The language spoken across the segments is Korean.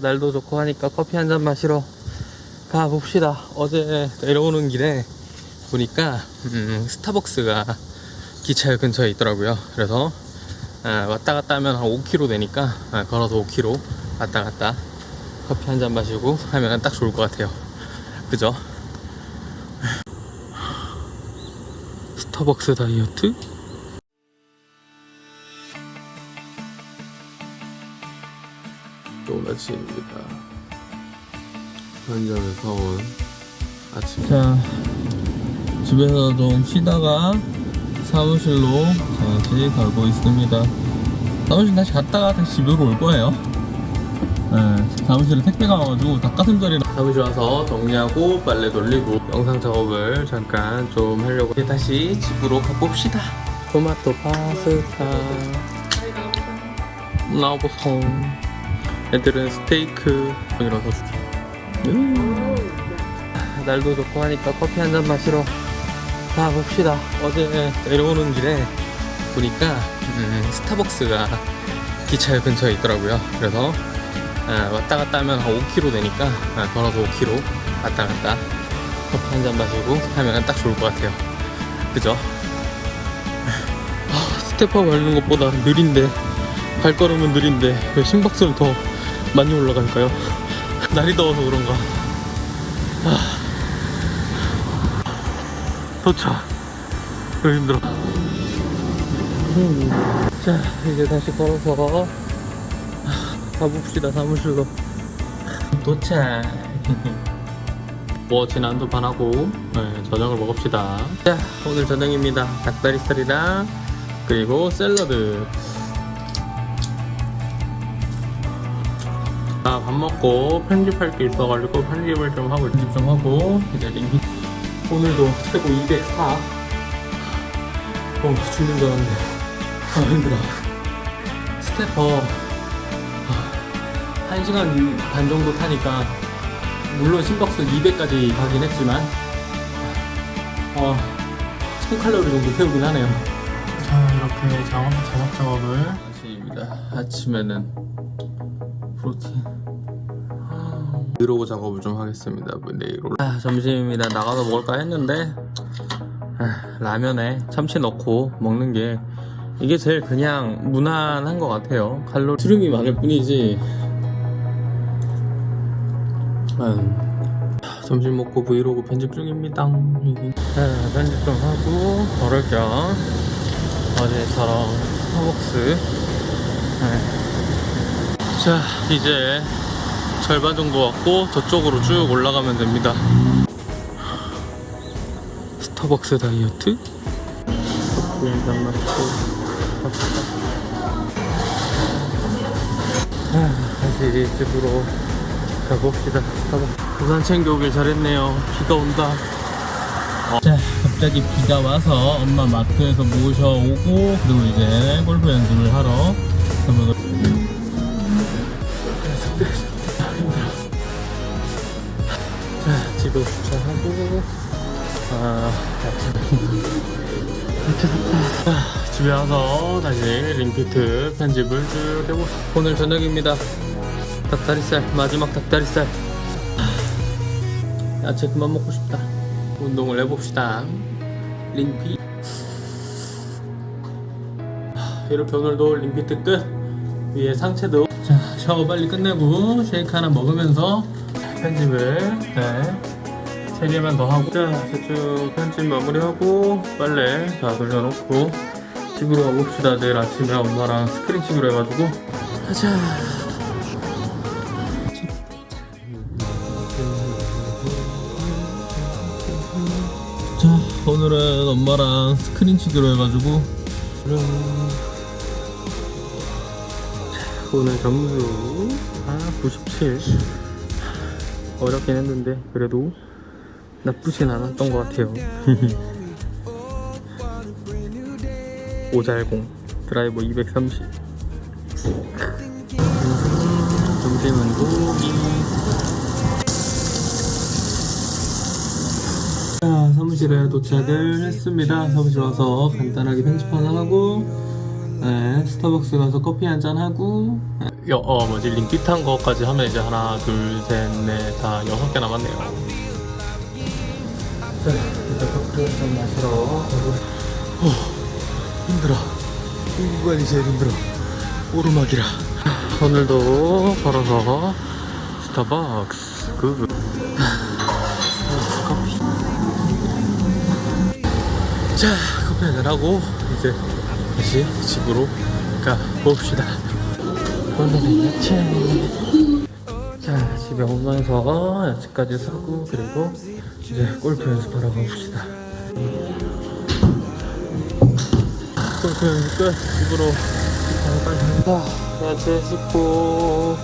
날도 좋고 하니까 커피 한 잔 마시러 가봅시다. 어제 내려오는 길에 보니까 음, 스타벅스가 기차역 근처에 있더라고요. 그래서 아, 왔다 갔다 하면 한 5km 되니까 아, 걸어서 5km 왔다 갔다 커피 한 잔 마시고 하면 딱 좋을 것 같아요. 그죠? 스타벅스 다이어트? 아침입니다. 편의점에서 온 아침. 자, 집에서 좀 쉬다가 사무실로 다시 가고 있습니다. 사무실 다시 갔다가 다시 집으로 올 거예요. 네, 사무실에 택배가 와가지고 닭가슴살이랑 사무실 와서 정리하고 빨래 돌리고 영상 작업을 잠깐 좀 하려고 이제 다시 집으로 가봅시다. 토마토 파스타 나보송 애들은 스테이크 이라서 줄게 음. 날도 좋고 하니까 커피 한 잔 마시러 가 봅시다 어제 내려오는 길에 보니까 음, 스타벅스가 기차역 근처에 있더라고요 그래서 아, 왔다 갔다 하면 한 5km 되니까 아, 걸어서 5km 왔다 갔다 커피 한 잔 마시고 하면 딱 좋을 것 같아요 그죠? 아, 스테퍼 밟는 것보다 느린데 발걸음은 느린데 왜 심박수는 더 많이 올라갈까요? 날이 더워서 그런가. 아. 도착. 왜 힘들어. 자 이제 다시 걸어서 가봅시다 사무실로. 도착. 뭐 지난도 반하고 네, 저녁을 먹읍시다. 자 오늘 저녁입니다. 닭다리살이랑 그리고 샐러드 아, 밥 먹고 편집할 게 있어가지고 편집을 좀 하고 편집 좀 하고 이제 링기 오늘도 최고 204 어 죽는 줄 알았는데 아 힘들어. stepper. 1시간 반 정도 타니까 물론 심박수 200까지 가긴 했지만 어 1000칼로리 정도 태우긴 하네요. 자 이렇게 작업, 작업 작업을 아침입니다. 아침에는 프로틴 브이로그 작업을 좀 하겠습니다 내일. 올 아, 점심입니다 나가서 먹을까 했는데 아, 라면에 참치 넣고 먹는 게 이게 제일 그냥 무난한 것 같아요. 칼로리 수름이 많을 뿐이지. 음, 점심 먹고 브이로그 편집 중입니다. 아, 편집 좀 하고 걸을 겸 어제처럼 스타벅스. 네. 자 이제 절반 정도 왔고 저쪽으로 쭉 올라가면 됩니다. 스타벅스 다이어트? 갑시다 아, 다시 집으로 가봅시다. 부산 챙겨오길 잘했네요. 비가 온다. 어. 자 갑자기 비가 와서 엄마 마트에서 모셔오고 그리고 이제 골프 연습을 하러 자, 집에 주차하고 아, 미쳤다. 아, 집에 와서 다시 링피트 편집을 쭉 해보. 오늘 저녁입니다. 닭다리살 마지막 닭다리살. 아, 야채 그만 먹고 싶다. 운동을 해봅시다. 링피. 아, 이렇게 오늘도 링피트 끝. 위에 상체도. 자, 샤워 빨리 끝내고 쉐이크 하나 먹으면서 편집을 네. 3개만 더 하고. 자 대충 편집 마무리하고 빨래 다 돌려놓고 집으로 가봅시다. 내일 아침에 엄마랑 스크린 치기로 해가지고. 가자. 자 오늘은 엄마랑 스크린 치기로 해가지고. 오늘 점수 아 97 어렵긴 했는데 그래도 나쁘진 않았던 것 같아요. 오잘공 드라이버 230 점심은 고기 자 사무실에 도착을 했습니다. 사무실 와서 간단하게 편집 하나 하고 네, 스타벅스 가서 커피 한 잔 하고. 여, 어 뭐지? 링핏한 거까지 하면 이제 하나 둘셋넷다 여섯 개 남았네요. 자 일단 커피 한 잔 마시러 어, 힘들어. 이 구간이 제일 힘들어. 오르막이라. 오늘도 걸어서 스타벅스 그 커피. 자 커피 한잔 하고 이제 다시 집으로 가봅시다. 오늘은 야채 자 집에 오면서 야채까지 사고 그리고 이제 골프 연습하러 가봅시다. 골프 연습 끝. 집으로 빨리 간다. 야채 씻고.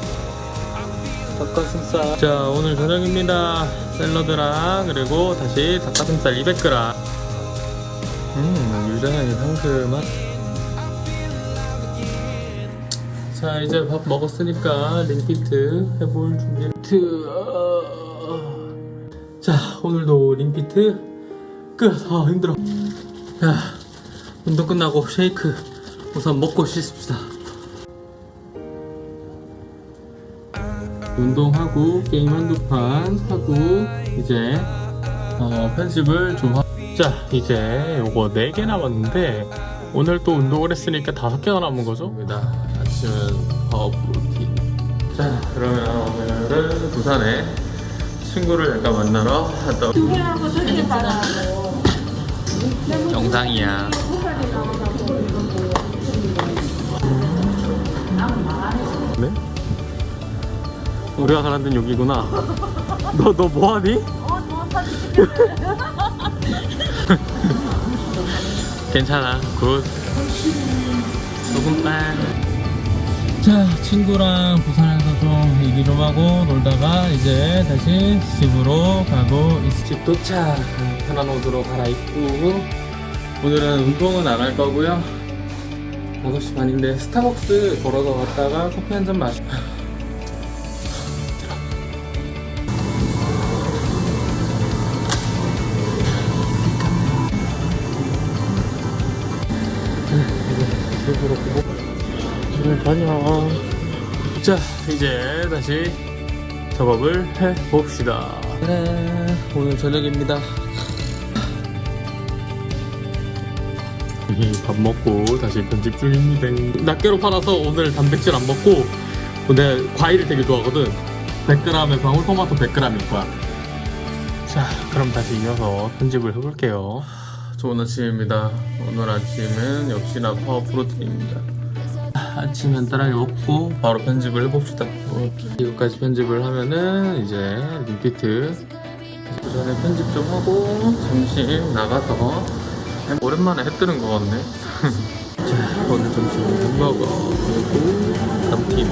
닭가슴살. 자 오늘 저녁입니다. 샐러드랑 그리고 다시 닭가슴살 200g 음 유자향이 상큼한 자 이제 밥 먹었으니까 링피트 해볼 준비 링피트 아. 자 오늘도 링피트. 끝 아 힘들어. 야 운동 끝나고 쉐이크 우선 먹고 씻읍시다. 운동하고 게임 한두 판 하고 이제 어, 편집을 좀 하... 자 이제 요거 4개 남았는데 오늘 또 운동을 했으니까 5개가 남은 거죠? 아침은 파워 프로틴 자 그러면 오늘은 부산에 친구를 약간 만나러 갔다 영상이야. 네? 우리가 가는 데는 여기구나. 너 너 뭐하니? 괜찮아. good. 소금빵 자 친구랑 부산에서 좀 얘기 좀 하고 놀다가 이제 다시 집으로 가고 있집 도착. 편한 옷으로 갈아입고. 오늘은 운동은 안 할 거고요. 5시 반인데 스타벅스 걸어서 갔다가 커피 한 잔 마시고 다녀 자 이제 다시 작업을 해봅시다. 네, 오늘 저녁입니다. 이밥 먹고 다시 편집 중입니다. 낱개로 팔아서 오늘 단백질 안 먹고 내가 과일을 되게 좋아하거든. 100g에 방울토마토 100g일 거야 자 그럼 다시 이어서 편집을 해볼게요. 좋은 아침입니다. 오늘 아침은 역시나 파워 프로틴입니다 아침 간단하게 먹고 바로 편집을 해봅시다. 어, 이거까지 편집을 하면은 이제 림피트 그 전에 편집 좀 하고 잠시 나가서 오랜만에 해 뜨는 것 같네. 자 오늘 점심은 햄버거 그리고 감튀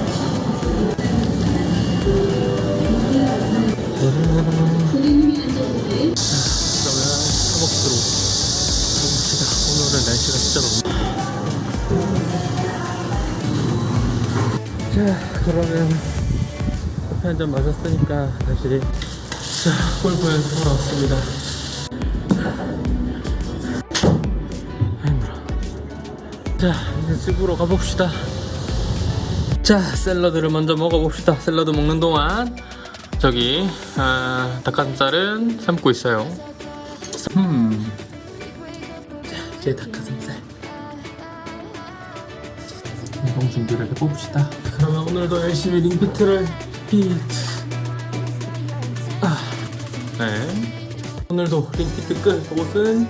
그러면 커피 한 잔 마셨으니까 다시 자 골프 연습하러 왔습니다. 힘들어 자 이제 집으로 가봅시다. 자 샐러드를 먼저 먹어봅시다. 샐러드 먹는 동안. 저기 아, 닭가슴살은 삶고 있어요. 음. 자 이제 닭가슴살. 운동 준비를 해봅시다 그러면 오늘도 열심히 링피트를 피트 아, 네. 오늘도 링피트 끝. 옷은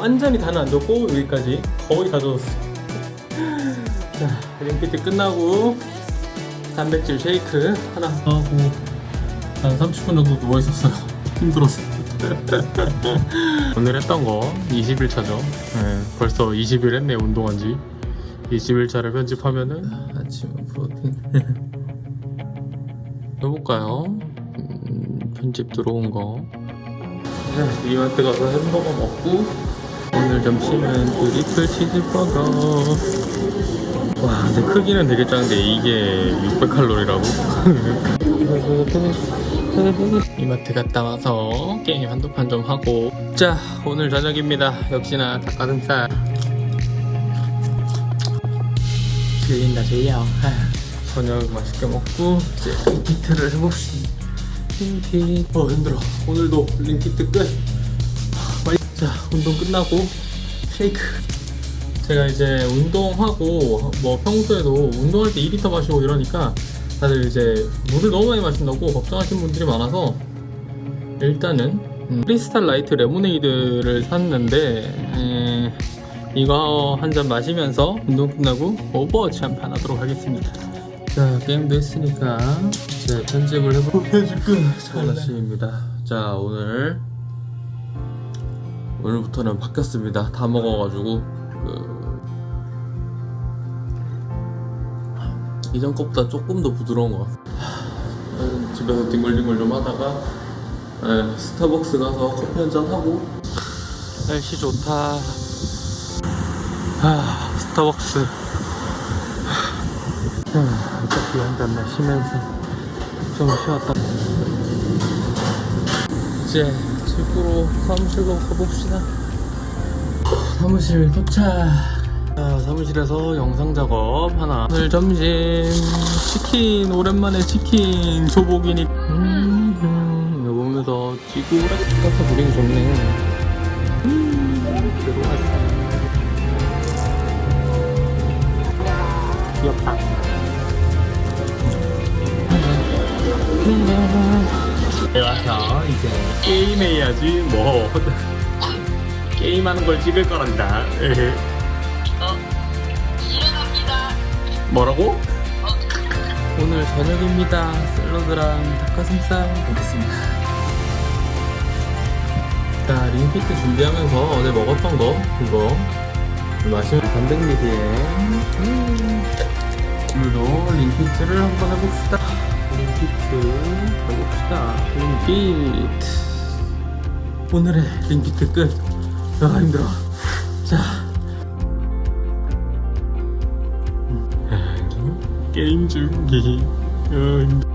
완전히 다는 안 젖고 여기까지 거의 다 젖었어요. 자 링피트 끝나고 단백질 쉐이크 하나 하고 한 30분 정도 누워있었어요. 힘들었어 오늘 했던 거 20일 차죠? 네, 벌써 20일 했네 운동한 지 21차를 편집하면은? 아침은 프로틴 해볼까요? 음, 편집 들어온 거. 네, 이마트 가서 햄버거 먹고 오늘 점심은 트리플 치즈버거. 와 근데 크기는 되게 작은데 이게 600칼로리라고? 이마트 갔다 와서 게임 한두 판 좀 하고. 자 오늘 저녁입니다. 역시나 닭가슴살 들린다세요 저녁 맛있게 먹고 이제 링피트를 해봅시다. 링피트. 어 힘들어. 오늘도 링피트 끝. 빨리. 자 운동 끝나고 쉐이크. 제가 이제 운동하고 뭐 평소에도 운동할 때 2리터 마시고 이러니까 다들 이제 물을 너무 많이 마신다고 걱정하시는 분들이 많아서 일단은 음, 크리스탈 라이트 레모네이드를 샀는데 에, 이거 한 잔 마시면서 운동 끝나고 오버워치 한 판 하도록 하겠습니다. 자 게임도 했으니까 이제 편집을 해보고 해줄게 좋은 아침입니다. 자 오늘 오늘부터는 바뀌었습니다. 다 먹어가지고 그 이전 것보다 조금 더 부드러운 것 같아요 하, 집에서 뒹굴뒹굴 좀 하다가 에, 스타벅스 가서 커피 한 잔 하고. 날씨 좋다 아 스타벅스. 하, 커피 한잔 마시면서 좀 쉬었다. 이제 집으로 사무실로 가봅시다. 사무실 도착. 자, 사무실에서 영상 작업 하나. 오늘 점심. 치킨 오랜만에 치킨 조복이니. 음, 음, 이거 보면서 지구라 같아서 보긴 좋네. 음, 들어왔어 귀엽다. 네, 와서 이제 게임해야지 뭐. 게임하는 걸 찍을 거란다. 뭐라고? 오늘 저녁입니다. 샐러드랑 닭가슴살 먹겠습니다. 자 링피트 준비하면서 어제 먹었던 거 그거 마시면 300ml에. 음, 오늘도 링피트를 한번 해봅시다. 링피트 해봅시다. 링피트. 오늘의 링피트 끝. 아 힘들어. 자. 게임 중기 어, 힘들어.